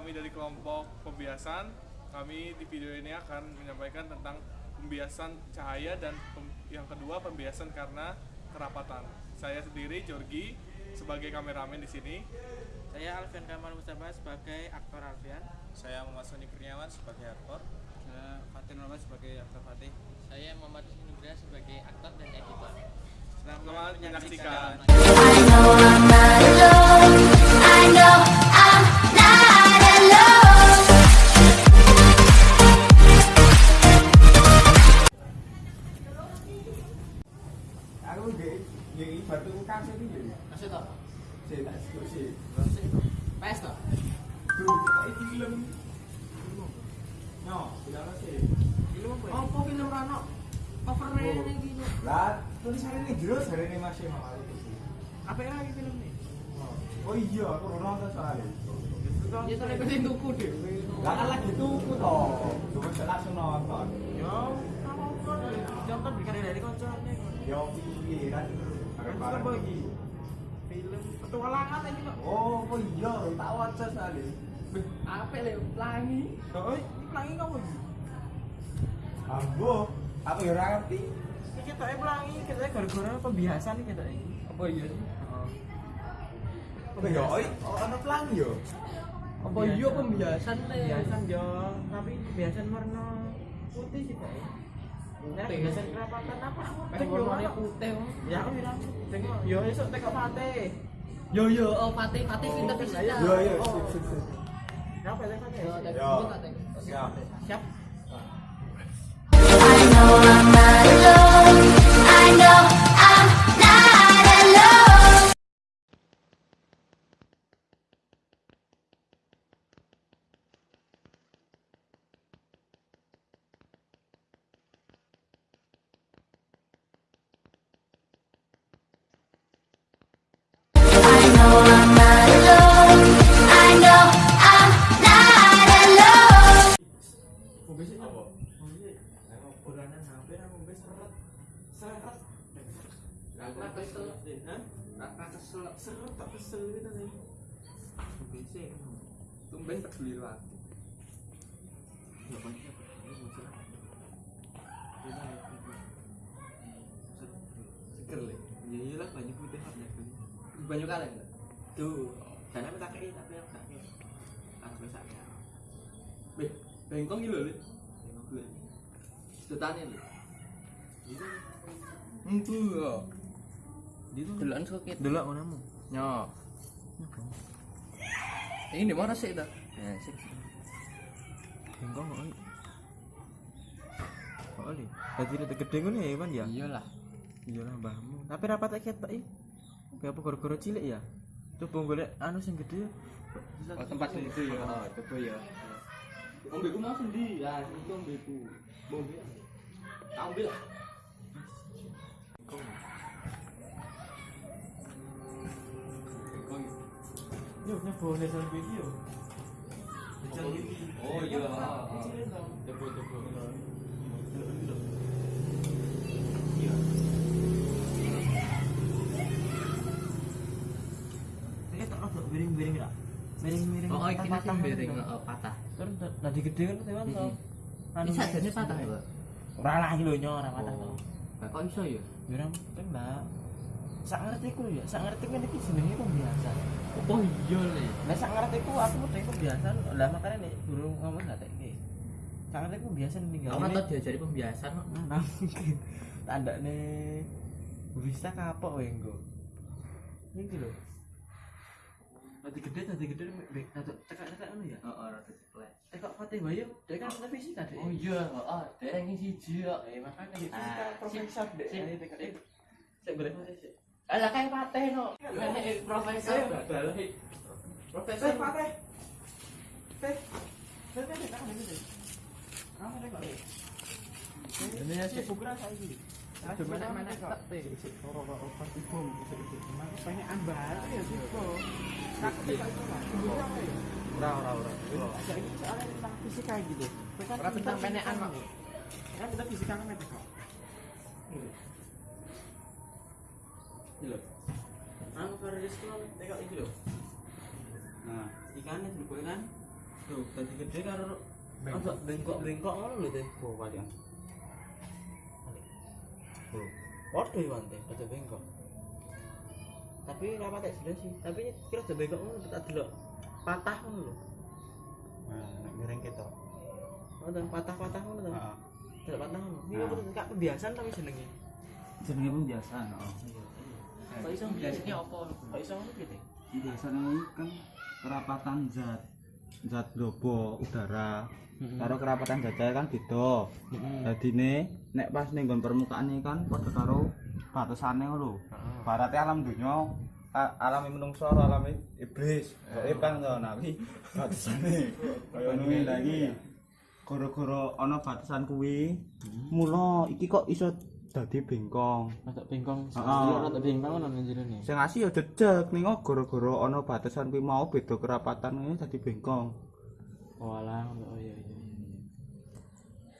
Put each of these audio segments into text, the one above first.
kami dari kelompok pembiasan. Kami di video ini akan menyampaikan tentang pembiasan cahaya dan pem- yang kedua pembiasan karena kerapatan. Saya sendiri Jorgi sebagai kameramen di sini. Saya Alfian Kamal Mustafa sebagai aktor Alfian. Saya Muhammad Sony Kurniawan sebagai aktor. Saya Fatin Muhammad sebagai aktor Fatih. Saya Muhammad Nugraha sebagai aktor dan editor. Selamat menyaksikan. I know I'm not alone. I know PS toh? Duh, iki film. Yo, tidak sih. Film apa? ya? Apa film Rano? Oh. ini gitu. Lah, tulisannya ini jero jarene masih mau iki. Apa yang lagi film nih? Oh iya, aku ora nonton soalnya. Ya soalnya pengen tuku deh. Lah kan lagi tuku to. Cuma langsung nonton. Yo, kamu kok contoh bikin dari koncone. Yo pikiran. Kan apa iki? Film petualangan ini kok. Oh, oh iya, tak waca soalnya. Apa le? Pelangi. Oh, ini pelangi kamu iki. Ambo, aku ya ngerti. Ini kita pelangi, kita gara-gara pembiasan nih kita ini. Apa iya sih? Oh iya, oh ana pelangi yo. Apa iya pembiasan le? Pembiasan yo, tapi pembiasan warna putih sih pak. Putih. kerapatan apa? Pengen warnanya putih. Ya aku bilang, yo pate. Yo yo, oh Fatih pinter bisa. Iya, Yo yo, Oh. sip sip pate? Yo, Fatih. Siap. Siap. Raka kesel. Raka kesel. Seret tak kesel gitu nih. Sih. Tumben peduli lu aku. Seger le. Ya iyalah banyak putih banyak putih. Banyak kali enggak? Tuh, dan aku tak kei tapi aku tak kei. Aku tak kei. Beh, bengkong gitu le. Setane. Itu Entu yo. itu Delokan sakit. delok ngono. Nyo. Ini di mana sih dah? Ya, sih. Bengkong kok. Kok oli? Dadi rada gede ngono ya Iwan ya? Iyalah. Iyalah mbahmu. Tapi rapat tak ketok iki. Kayak apa gara-gara cilik ya? Coba golek anu sing gede. Oh, tempat itu ya. Oh, itu ya. Ombeku mau sendi. Ya, itu ombeku. Bombe. Tak ambil lah. Yo, nesal video. Nesal video. Oh iya. Coba. Iya. Miring-miring tak? Miring-miring. Oh, iki gitu. oh, patah. Terus tadi gede kan teman tau. Ini sajane patah. Ora lah iki lho nyo ora patah tau. Lah kok iso ya? Ya ora penting lah. Sak ngerti ku ya, sak ngerti kan iki jenenge pembiasan. Oh iya le. Lah sak ngerti ku aku udah pembiasan. Lah makanya nih guru ngomong gak tak iki. Sak ngerti pembiasan tinggal. Kamu tau diajari pembiasan kok. Nah, mungkin tanda nih bisa kapok wae engko. Iki lho. Tadi gede, tadi gede, bek, tadi cekak-cekak ngono ya. Heeh, rada ceplek. Tekok Fatih Bayu, dia kan ahli fisika deh. Oh iya, heeh, dereng siji kok. Eh, makanya gitu Ah, kan profesor deh. Saya masih sih. Alah kayak pateh no. Profesor. Profesor. Fatih. Teh. Teh, teh, tak ada. Kamu tengok deh. Ini sih kok. Obat pengen ya sih kok. Tak kok itu lah. Ora ora ora. Ada ini soalnya tentang fisika gitu. Ora tentang penekan, Mak. Kan kita fisika kan kok. Loh. Anu Faris kalau tengok ini loh. Nah, ikannya dulu kan Tuh, tadi gede karo Bengkok. Ada bengkok-bengkok ngono lho, Teh. Oh, kalian. Tuh. Podo ya Wan, Teh, ada bengkok. Tapi ora patek jelas sih. Tapi kira ada bengkok ngono tak delok. Patah ngono lho. Nah, nek miring ketok. Oh, tuh, patah-patah ngono tuh. Heeh. Delok patah ngono. Ini Nah. aku kak kebiasaan tapi jenenge. Jenenge pembiasaan, oh. Kok iso Biasanya apa? Kok iso ngono gitu? Biasanya ini kan kerapatan zat zat lobo udara. Karo kerapatan jajah kan beda. Jadi nih nek pas nih nggon permukaan ini kan pada karo batasannya lho. Barate alam dunia alami menungso karo alami iblis. Gaib kan nah iki batasane. Kaya ngono lagi. Gara-gara ana batasan kuwi mula iki kok iso dadi bengkong Rada bengkong. Heeh. Iya, rada bengkong ngono nang jerone. sing asih ya jejeg ning kok gara-gara ana batasan kuwi mau beda kerapatan ngene dadi bengkong Oh alah, oh iya iya iya.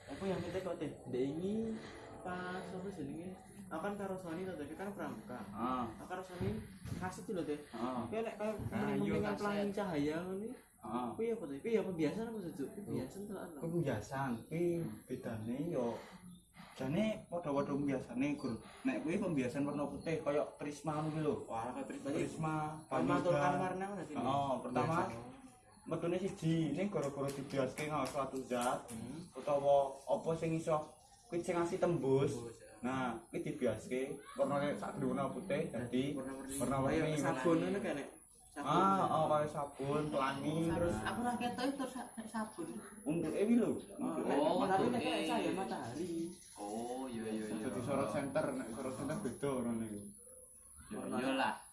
Aku yang kita kok teh, dek ini pas apa jenenge? Aku kan karo Sony to, kan pramuka. ah Aku karo Sony kasih lho teh. ah Kayak nek kayak iya, dengan kaset. pelangi cahaya ngono. ah Kuwi apa teh? Kuwi ya pembiasaan apa sejuk? Pembiasaan tenan. to. pembiasan kuwi bedane yo jane padha-padha pembiasane gur. Nek kuwi pembiasan warna putih kaya prisma ngono lho. Wah, kayak prisma prisma panyudan. warna ngono sih. Oh, pertama metune siji ning gara-gara dibiaske nggawa suatu zat utawa apa sing iso kuwi sing ngasih tembus. Nah kuwi dibiaske warnane sak warna putih dadi warna-warni. Kayak sabun ngono. kan nek. Ah oh kaya sabun pelangi terus aku ora ketok itu sa- sabun. untuk ewi lho Oh, tapi nek kayak cahaya matahari. Oh, iya iya iya. jadi sorot center nek sorot center beda ngono niku Iya lah. Warnanya warna center.